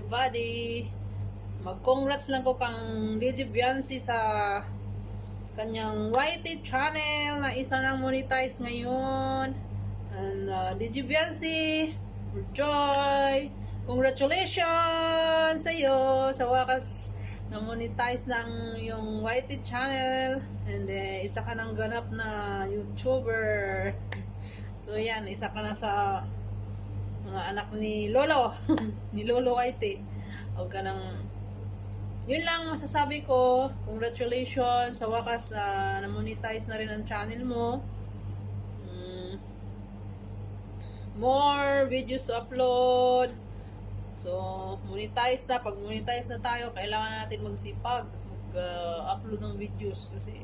everybody. Mag-congrats lang ko kang DJ Biancy sa kanyang YT channel na isa nang monetize ngayon. And uh, DJ Biancy, Joy, congratulations sa iyo sa wakas na monetize ng yung YT channel and uh, isa ka ng ganap na YouTuber. So yan, isa ka na sa mga anak ni Lolo, ni Lolo YT. Huwag ka nang yun lang masasabi ko. Congratulations sa wakas uh, na-monetize na rin ang channel mo. Mm. More videos to upload. So, monetize na. Pag monetize na tayo, kailangan natin magsipag. Mag-upload ng videos kasi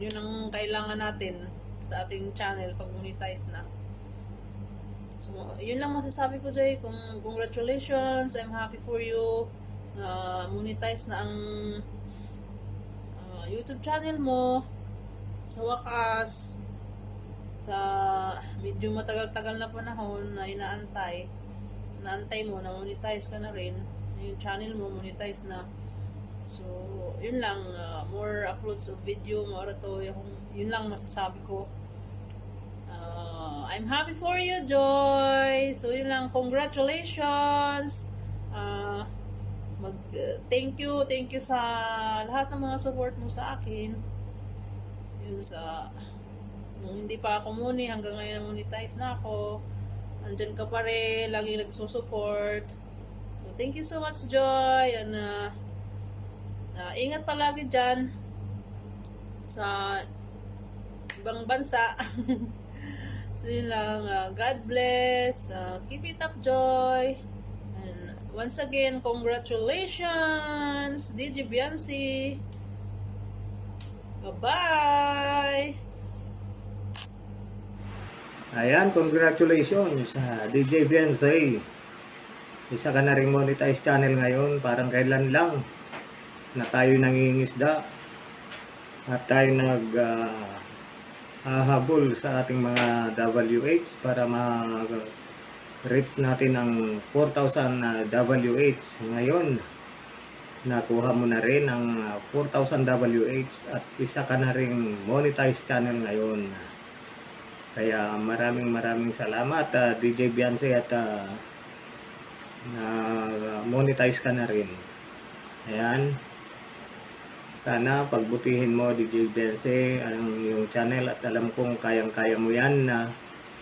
yun ang kailangan natin sa ating channel pag monetize na. Yun lang masasabi ko, Jay. Kung congratulations, I'm happy for you. Uh, monetize na ang uh, YouTube channel mo. Sa wakas, sa medyo matagal-tagal na panahon na inaantay, naantay mo, na monetize ka na rin. Yung channel mo, monetize na. So, yun lang. uh, more uploads of video, more to. Yun lang masasabi ko. I'm happy for you, Joy. So, yun lang. Congratulations. Uh, mag, uh, thank you, thank you sa lahat ng mga support mo sa akin. Yun sa, nung hindi pa ako muni, hanggang ngayon na monetize na ako. Andyan ka pa rin, laging nagsusupport. So, thank you so much, Joy. And, uh, uh, ingat palagi dyan sa ibang bansa. so, lang. Uh, God bless. Uh, keep it up, Joy. And once again, congratulations, DJ Biancy. Bye-bye! Ayan, congratulations sa DJ Beyonce. Isa ka na rin monetize channel ngayon, parang kailan lang na tayo nangingisda at tayo nag ah, hahabol sa ating mga WH para ma-reach natin ang 4,000 na WH. Ngayon, nakuha mo na rin ang ah, 4,000 WH at isa ka na rin monetize channel ngayon. Kaya maraming maraming salamat uh, DJ Beyonce at uh, na monetize ka na rin. Ayan. Sana pagbutihin mo DJ Beyonce ang iyong channel at alam kong kayang-kaya mo yan na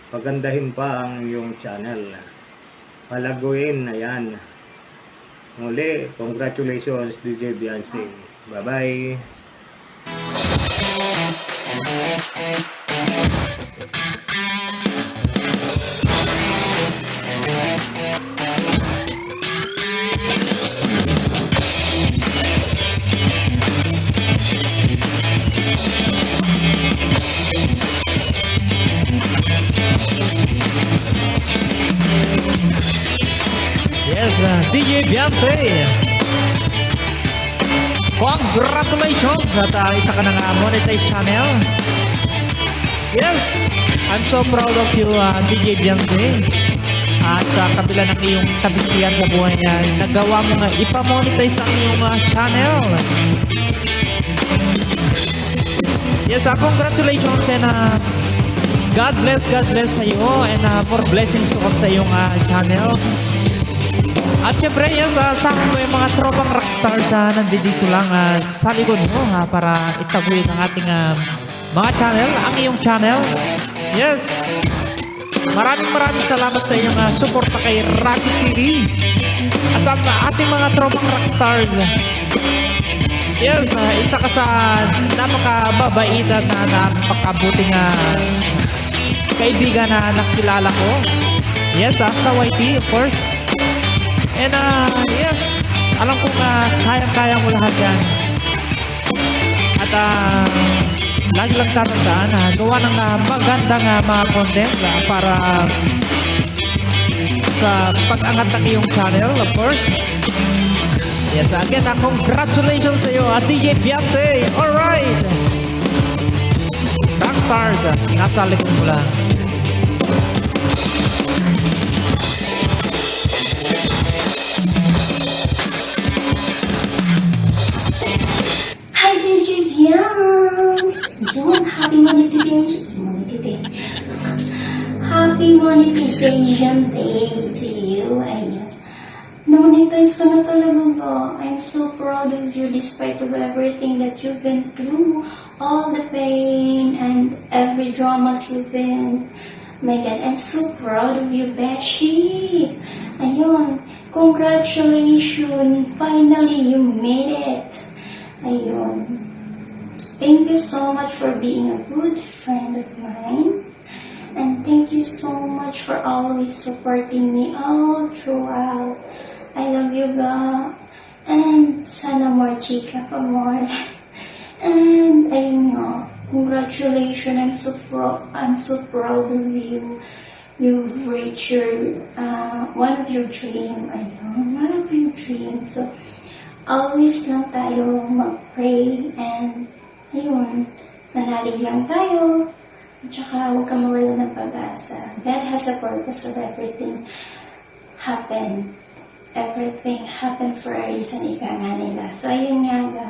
pagandahin pa ang iyong channel. Palaguin, ayan. Muli, congratulations DJ Beyonce. Bye-bye. Beyonce. Congratulations at uh, isa ka ng uh, monetized channel. Yes, I'm so proud of you, uh, DJ Beyonce. At sa kabila ng iyong kabisihan sa buhay niya, nagawa mo nga ipamonetize ang iyong uh, channel. Yes, uh, congratulations and uh, God bless, God bless sa iyo and uh, more blessings to come sa iyong uh, channel. At syempre, yes, uh, sa akin ko yung mga tropang rockstars na nandito lang uh, sa likod mo ha, para itaguin ang ating uh, mga channel, ang iyong channel. Yes. Maraming maraming salamat sa iyong uh, suporta kay Rocky TV. At sa ating mga tropang rockstars. Yes, uh, isa ka sa napakababaitan na napakabuting uh, kaibigan na nakilala ko. Yes, uh, sa YT, of course. And uh, yes, alam ko na kayang-kaya mo lahat yan. At uh, lagi lang tatandaan na gawa ng uh, magandang uh, mga content uh, para sa pag-angat ng iyong channel, of course. Yes, again, uh, congratulations sa iyo, at DJ Beyonce. Alright! Rockstars, uh, nasa likod mo lang. Monetization, monetization. Happy monetization day to you. Ayan. Monetize ka na talaga ka. I'm so proud of you despite of everything that you've been through. All the pain and every dramas you've been. My God, I'm so proud of you, Beshi. Ayun. Congratulations. Finally, you made it. Ayun. Thank you so much for being a good friend of mine. And thank you so much for always supporting me all throughout. I love you, God. And sana more chika pa more. And ayun nga, congratulations. I'm so I'm so proud of you. You've reached your uh, one of your dream. Ayun, one of your dreams. So always lang tayo mag-pray and ayun, manalig lang tayo. At saka huwag ka mawala ng pag-asa. God has a purpose of everything happen. Everything happen for a reason, ika nga nila. So, ayun nga ga.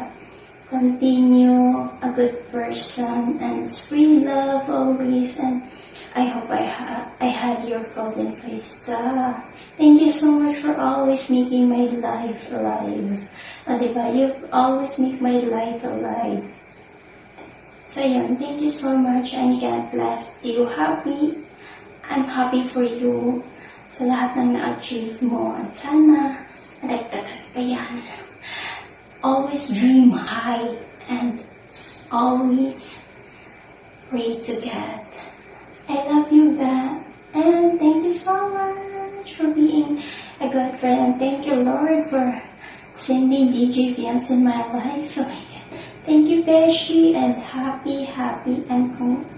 Continue a good person and spread love always. And I hope I, ha- I had your golden face. Ah, Thank you so much for always making my life alive. Ah, diba? You always make my life alive. So yun, thank you so much and God bless you. Happy, I'm happy for you sa lahat ng na-achieve mo at sana madagdagan ka yan. Always dream high and always pray to God. I love you, God. And thank you so much for being a good friend. And thank you, Lord, for sending DJ Vians in my life. Oh. Thank you, Beshi, and happy, happy, and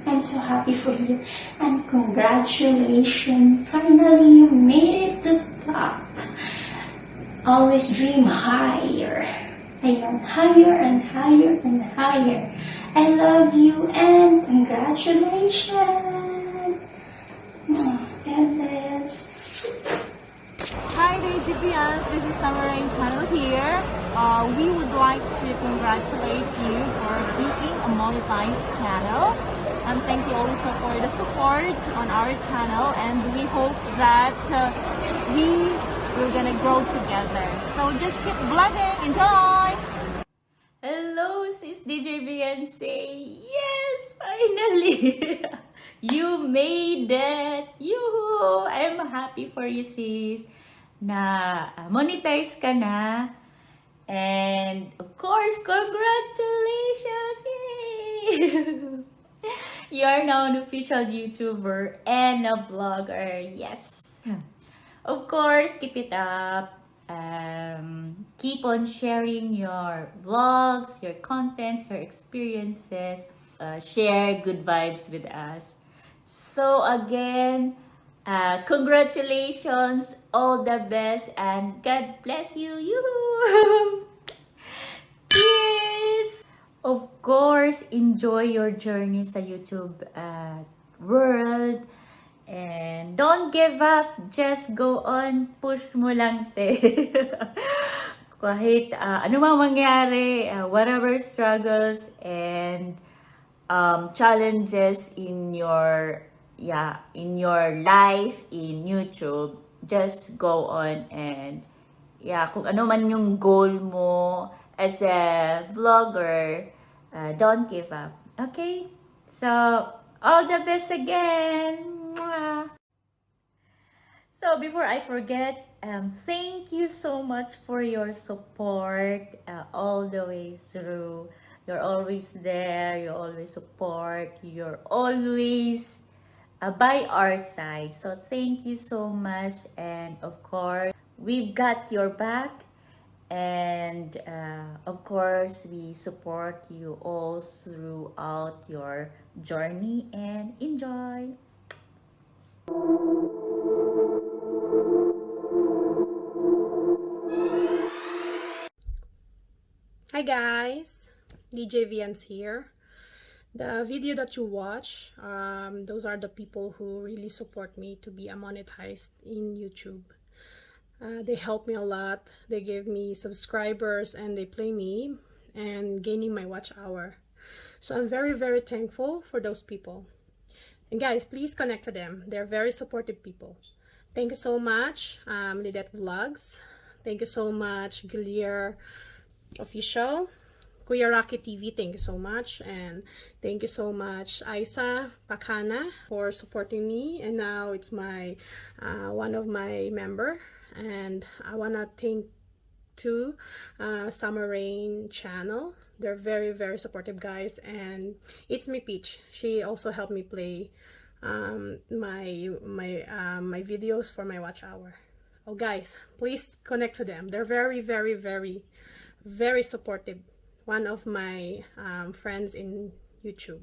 I'm so happy for you. And congratulations. Finally, you made it to top. Always dream higher. Ayun, higher and higher and higher. I love you and congratulations. Oh, God bless. Hi DGPS, this is Samurai Channel here. Uh, we would like to congratulate you for being a monetized channel. And thank you also for the support on our channel and we hope that uh, we're gonna grow together. So just keep vlogging, enjoy! Hello, sis DJ Beyonce. Yes, finally! you made it! Yoo! I'm happy for you, sis. Na monetize ka na. And of course, congratulations! Yay! you are now an official YouTuber and a blogger. Yes. Of course, keep it up. Um, keep on sharing your vlogs, your contents, your experiences. Uh, share good vibes with us. So again, uh, congratulations, all the best, and God bless you. Yoo-hoo! Cheers! Of course, enjoy your journey sa YouTube uh, world. And don't give up. Just go on. Push mo lang, te. Kahit uh, ano mang mangyari, uh, whatever struggles and um, challenges in your yeah in your life in YouTube, just go on and yeah, kung ano man yung goal mo as a vlogger, uh, don't give up. Okay? So, all the best again! So, before I forget, um, thank you so much for your support uh, all the way through. You're always there, you always support, you're always uh, by our side. So thank you so much. And of course, we've got your back. And uh, of course, we support you all throughout your journey and enjoy. Hi guys, DJ Vians here. The video that you watch, um, those are the people who really support me to be monetized in YouTube. Uh, they help me a lot. They give me subscribers and they play me and gaining my watch hour. So I'm very, very thankful for those people. And guys, please connect to them. They're very supportive people. Thank you so much, um, Lidette Vlogs. Thank you so much, Gilier Official. Kuya Rocky TV, thank you so much. And thank you so much, Isa Pakana, for supporting me. And now it's my uh, one of my member. And I wanna thank to uh, Summer Rain channel. They're very, very supportive guys. And it's me Peach. She also helped me play um, my my um, my videos for my watch hour. Oh guys, please connect to them. They're very, very, very, very supportive. One of my um, friends in YouTube.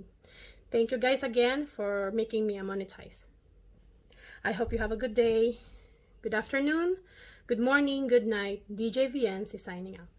Thank you guys again for making me a monetize. I hope you have a good day, good afternoon, good morning, good night. DJ VNs is signing out.